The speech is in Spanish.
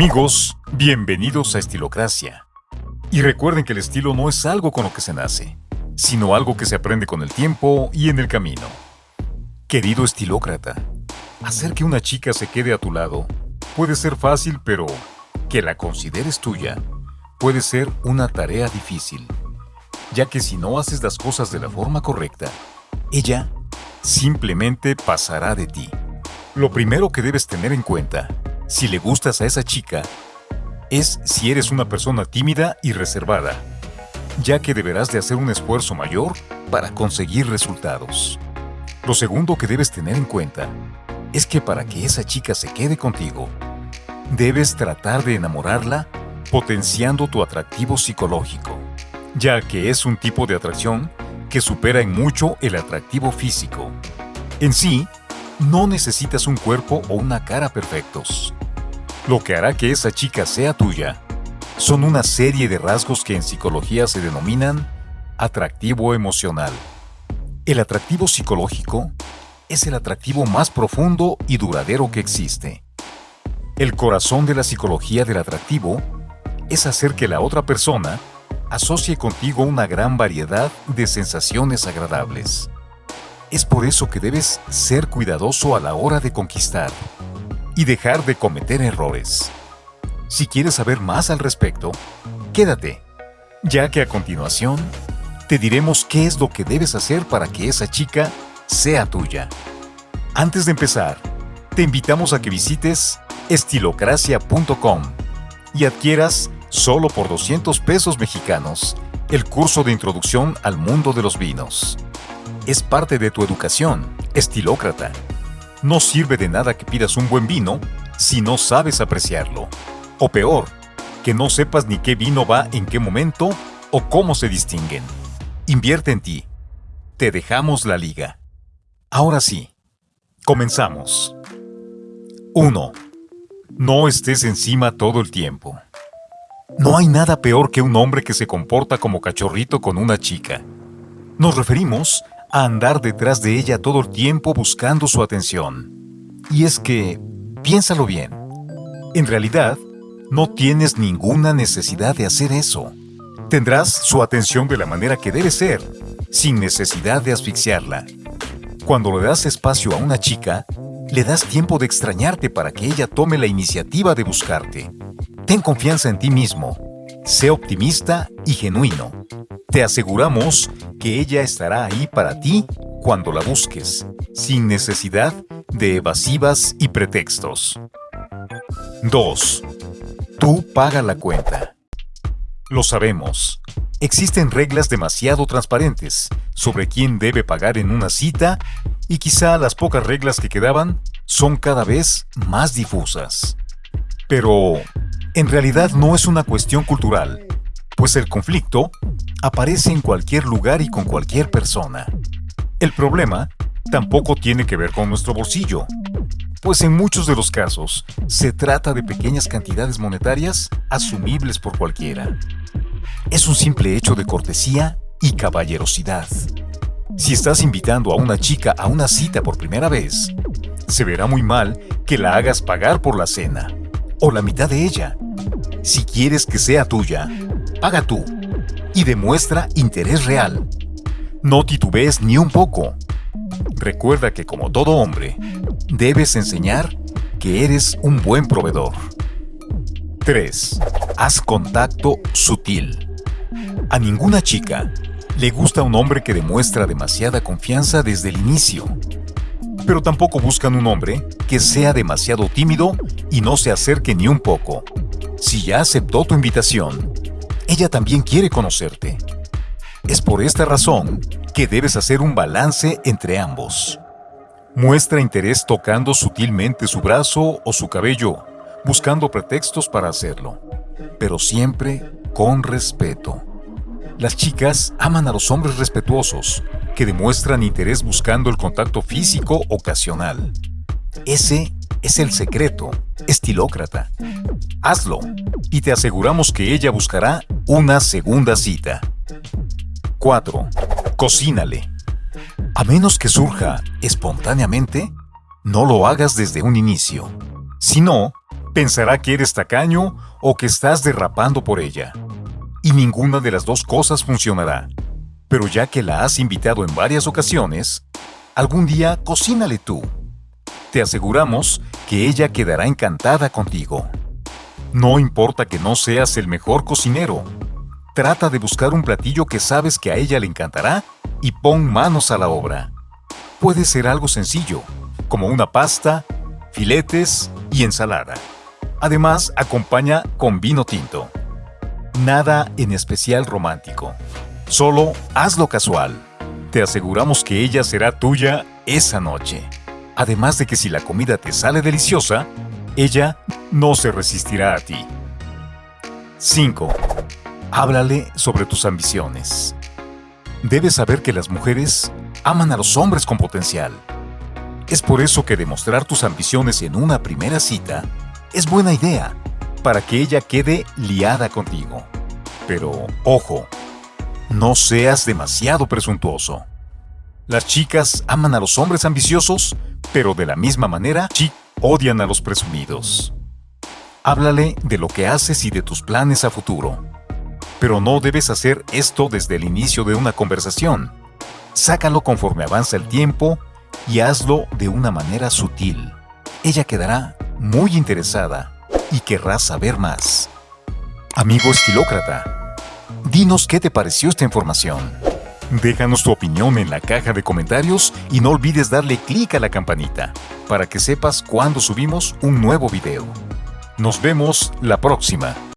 Amigos, bienvenidos a Estilocracia. Y recuerden que el estilo no es algo con lo que se nace, sino algo que se aprende con el tiempo y en el camino. Querido estilócrata, hacer que una chica se quede a tu lado puede ser fácil, pero que la consideres tuya puede ser una tarea difícil, ya que si no haces las cosas de la forma correcta, ella simplemente pasará de ti. Lo primero que debes tener en cuenta, si le gustas a esa chica, es si eres una persona tímida y reservada, ya que deberás de hacer un esfuerzo mayor para conseguir resultados. Lo segundo que debes tener en cuenta es que para que esa chica se quede contigo, debes tratar de enamorarla potenciando tu atractivo psicológico, ya que es un tipo de atracción que supera en mucho el atractivo físico. En sí, no necesitas un cuerpo o una cara perfectos. Lo que hará que esa chica sea tuya son una serie de rasgos que en psicología se denominan atractivo emocional. El atractivo psicológico es el atractivo más profundo y duradero que existe. El corazón de la psicología del atractivo es hacer que la otra persona asocie contigo una gran variedad de sensaciones agradables. Es por eso que debes ser cuidadoso a la hora de conquistar y dejar de cometer errores. Si quieres saber más al respecto, quédate, ya que a continuación te diremos qué es lo que debes hacer para que esa chica sea tuya. Antes de empezar, te invitamos a que visites estilocracia.com y adquieras solo por 200 pesos mexicanos, el curso de introducción al mundo de los vinos. Es parte de tu educación, estilócrata. No sirve de nada que pidas un buen vino si no sabes apreciarlo. O peor, que no sepas ni qué vino va en qué momento o cómo se distinguen. Invierte en ti. Te dejamos la liga. Ahora sí, comenzamos. 1. No estés encima todo el tiempo. No hay nada peor que un hombre que se comporta como cachorrito con una chica. Nos referimos a andar detrás de ella todo el tiempo buscando su atención. Y es que, piénsalo bien, en realidad, no tienes ninguna necesidad de hacer eso. Tendrás su atención de la manera que debe ser, sin necesidad de asfixiarla. Cuando le das espacio a una chica, le das tiempo de extrañarte para que ella tome la iniciativa de buscarte. Ten confianza en ti mismo. Sé optimista y genuino. Te aseguramos que ella estará ahí para ti cuando la busques, sin necesidad de evasivas y pretextos. 2. Tú paga la cuenta. Lo sabemos. Existen reglas demasiado transparentes sobre quién debe pagar en una cita y quizá las pocas reglas que quedaban son cada vez más difusas. Pero, en realidad no es una cuestión cultural, pues el conflicto aparece en cualquier lugar y con cualquier persona. El problema tampoco tiene que ver con nuestro bolsillo, pues en muchos de los casos se trata de pequeñas cantidades monetarias asumibles por cualquiera. Es un simple hecho de cortesía y caballerosidad. Si estás invitando a una chica a una cita por primera vez, se verá muy mal que la hagas pagar por la cena, o la mitad de ella, si quieres que sea tuya, paga tú y demuestra interés real. No titubees ni un poco. Recuerda que como todo hombre, debes enseñar que eres un buen proveedor. 3. Haz contacto sutil. A ninguna chica le gusta un hombre que demuestra demasiada confianza desde el inicio. Pero tampoco buscan un hombre que sea demasiado tímido y no se acerque ni un poco. Si ya aceptó tu invitación, ella también quiere conocerte. Es por esta razón que debes hacer un balance entre ambos. Muestra interés tocando sutilmente su brazo o su cabello, buscando pretextos para hacerlo, pero siempre con respeto. Las chicas aman a los hombres respetuosos, que demuestran interés buscando el contacto físico ocasional. Ese es el secreto, estilócrata. Hazlo y te aseguramos que ella buscará una segunda cita. 4. Cocínale. A menos que surja espontáneamente, no lo hagas desde un inicio. Si no, Pensará que eres tacaño o que estás derrapando por ella. Y ninguna de las dos cosas funcionará. Pero ya que la has invitado en varias ocasiones, algún día cocínale tú. Te aseguramos que ella quedará encantada contigo. No importa que no seas el mejor cocinero. Trata de buscar un platillo que sabes que a ella le encantará y pon manos a la obra. Puede ser algo sencillo, como una pasta, filetes y ensalada. Además, acompaña con vino tinto. Nada en especial romántico. Solo hazlo casual. Te aseguramos que ella será tuya esa noche. Además de que si la comida te sale deliciosa, ella no se resistirá a ti. 5. Háblale sobre tus ambiciones. Debes saber que las mujeres aman a los hombres con potencial. Es por eso que demostrar tus ambiciones en una primera cita es buena idea para que ella quede liada contigo. Pero, ojo, no seas demasiado presuntuoso. Las chicas aman a los hombres ambiciosos, pero de la misma manera, odian a los presumidos. Háblale de lo que haces y de tus planes a futuro. Pero no debes hacer esto desde el inicio de una conversación. Sácalo conforme avanza el tiempo y hazlo de una manera sutil. Ella quedará muy interesada y querrá saber más. Amigo estilócrata, dinos qué te pareció esta información. Déjanos tu opinión en la caja de comentarios y no olvides darle clic a la campanita para que sepas cuando subimos un nuevo video. Nos vemos la próxima.